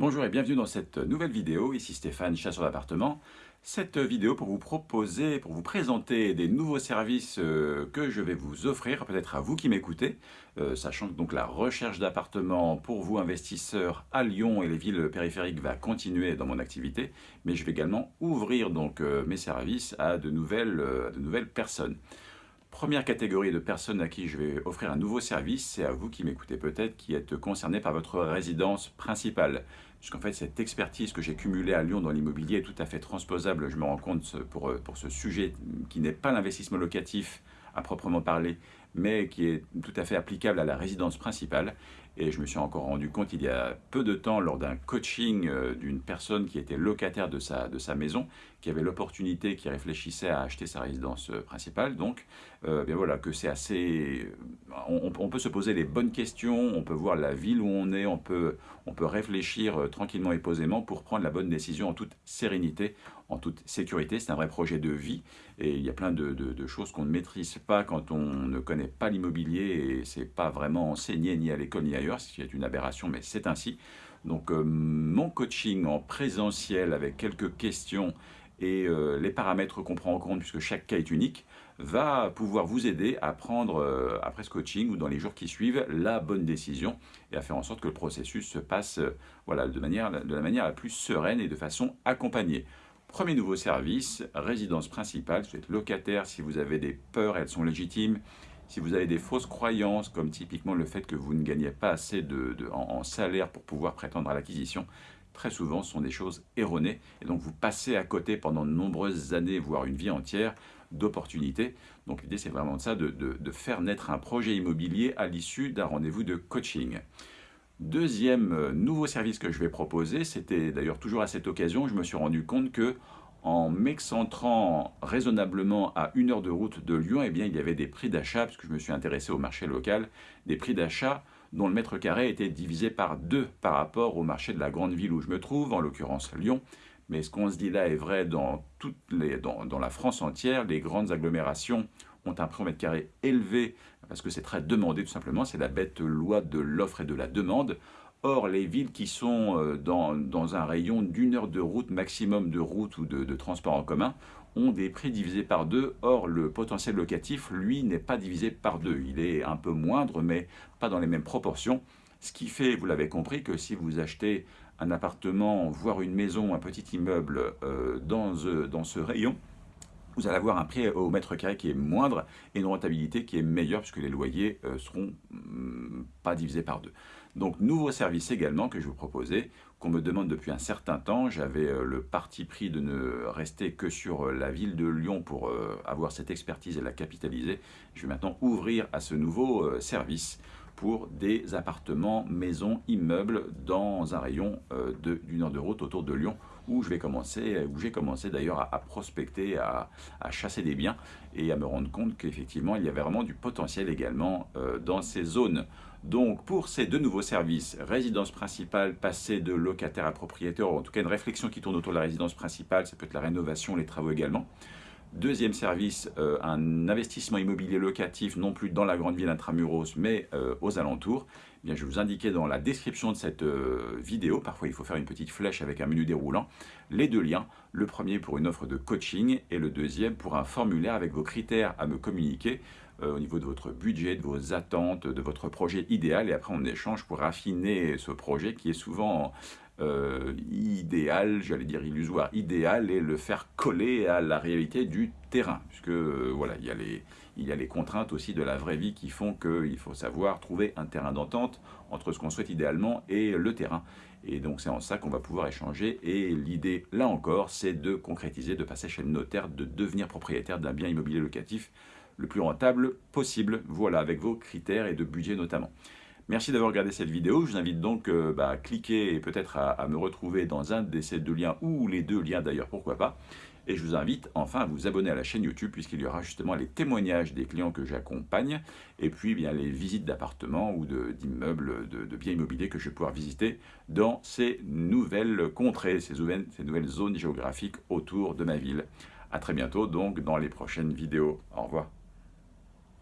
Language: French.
Bonjour et bienvenue dans cette nouvelle vidéo, ici Stéphane, chasseur d'appartements. Cette vidéo pour vous proposer, pour vous présenter des nouveaux services euh, que je vais vous offrir, peut-être à vous qui m'écoutez, euh, sachant que donc la recherche d'appartements pour vous investisseurs à Lyon et les villes périphériques va continuer dans mon activité, mais je vais également ouvrir donc euh, mes services à de nouvelles personnes. Première catégorie de personnes à qui je vais offrir un nouveau service, c'est à vous qui m'écoutez peut-être, qui êtes concerné par votre résidence principale. Puisqu'en fait, cette expertise que j'ai cumulée à Lyon dans l'immobilier est tout à fait transposable, je me rends compte, pour, pour ce sujet qui n'est pas l'investissement locatif à proprement parler, mais qui est tout à fait applicable à la résidence principale. Et je me suis encore rendu compte il y a peu de temps lors d'un coaching euh, d'une personne qui était locataire de sa, de sa maison, qui avait l'opportunité, qui réfléchissait à acheter sa résidence euh, principale. Donc, euh, bien voilà, que c'est assez... On, peut se poser les bonnes questions, on peut voir la ville où on est, on peut, on peut réfléchir tranquillement et posément pour prendre la bonne décision en toute sérénité, en toute sécurité. C'est un vrai projet de vie et il y a plein de, de choses qu'on ne maîtrise pas quand on ne connaît pas l'immobilier et c'est pas vraiment enseigné ni à l'école ni ailleurs, ce qui est une aberration, mais c'est ainsi. Donc euh, mon coaching en présentiel avec quelques questions et euh, les paramètres qu'on prend en compte, puisque chaque cas est unique, va pouvoir vous aider à prendre, euh, après ce coaching ou dans les jours qui suivent, la bonne décision et à faire en sorte que le processus se passe voilà, de, manière, de la manière la plus sereine et de façon accompagnée. Premier nouveau service, résidence principale, vous êtes locataire, si vous avez des peurs, elles sont légitimes, si vous avez des fausses croyances, comme typiquement le fait que vous ne gagnez pas assez en, salaire pour pouvoir prétendre à l'acquisition, très souvent ce sont des choses erronées. Et donc vous passez à côté pendant de nombreuses années, voire une vie entière, d'opportunités. Donc l'idée c'est vraiment de ça, de, de, faire naître un projet immobilier à l'issue d'un rendez-vous de coaching. Deuxième euh, nouveau service que je vais proposer, c'était d'ailleurs toujours à cette occasion, je me suis rendu compte que en m'excentrant raisonnablement à une heure de route de Lyon, eh bien, il y avait des prix d'achat, puisque je me suis intéressé au marché local, des prix d'achat dont le mètre carré était divisé par deux par rapport au marché de la grande ville où je me trouve, en l'occurrence Lyon. Mais ce qu'on se dit là est vrai dans, toutes dans la France entière. Les grandes agglomérations ont un prix au mètre carré élevé parce que c'est très demandé tout simplement. C'est la bête loi de l'offre et de la demande. Or, les villes qui sont euh, dans, un rayon d'une heure de route maximum de route ou de, transport en commun ont des prix divisés par deux. Or, le potentiel locatif, lui, n'est pas divisé par deux. Il est un peu moindre, mais pas dans les mêmes proportions. Ce qui fait, vous l'avez compris, que si vous achetez un appartement, voire une maison, un petit immeuble euh, dans, euh, dans ce rayon, vous allez avoir un prix au mètre carré qui est moindre et une rentabilité qui est meilleure puisque les loyers ne seront mm, pas divisés par deux. Donc, nouveau service également que je vous proposais, qu'on me demande depuis un certain temps. J'avais euh, le parti pris de ne rester que sur euh, la ville de Lyon pour euh, avoir cette expertise et la capitaliser. Je vais maintenant ouvrir à ce nouveau service pour des appartements, maisons, immeubles dans un rayon d'une heure de route autour de Lyon où j'ai commencé d'ailleurs à, prospecter, à, chasser des biens et à me rendre compte qu'effectivement il y avait vraiment du potentiel également dans ces zones. Donc pour ces deux nouveaux services, résidence principale, passer de locataire à propriétaire, ou en tout cas une réflexion qui tourne autour de la résidence principale, ça peut être la rénovation, les travaux également. Deuxième service, euh, un investissement immobilier locatif, non plus dans la grande ville intramuros, mais euh, aux alentours. Eh bien, je vais vous indiquer dans la description de cette euh, vidéo, parfois il faut faire une petite flèche avec un menu déroulant, les deux liens. Le premier pour une offre de coaching et le deuxième pour un formulaire avec vos critères à me communiquer au niveau de votre budget, de vos attentes, de votre projet idéal. Et après, on échange pour affiner ce projet qui est souvent euh, idéal, j'allais dire illusoire, idéal, et le faire coller à la réalité du terrain. Puisque euh, voilà, il y, a les, il y a les contraintes aussi de la vraie vie qui font qu'il faut savoir trouver un terrain d'entente entre ce qu'on souhaite idéalement et le terrain. Et donc c'est en ça qu'on va pouvoir échanger. Et l'idée, là encore, c'est de concrétiser, de passer chez le notaire, de devenir propriétaire d'un bien immobilier locatif le plus rentable possible, voilà, avec vos critères et de budget notamment. Merci d'avoir regardé cette vidéo, je vous invite donc euh, bah, à cliquer et peut-être à, me retrouver dans un de ces deux liens, ou les deux liens d'ailleurs, pourquoi pas. Et je vous invite enfin à vous abonner à la chaîne YouTube puisqu'il y aura justement les témoignages des clients que j'accompagne et puis bien les visites d'appartements ou d'immeubles, de, biens immobiliers que je vais pouvoir visiter dans ces nouvelles contrées, ces ces nouvelles zones géographiques autour de ma ville. A très bientôt donc dans les prochaines vidéos. Au revoir.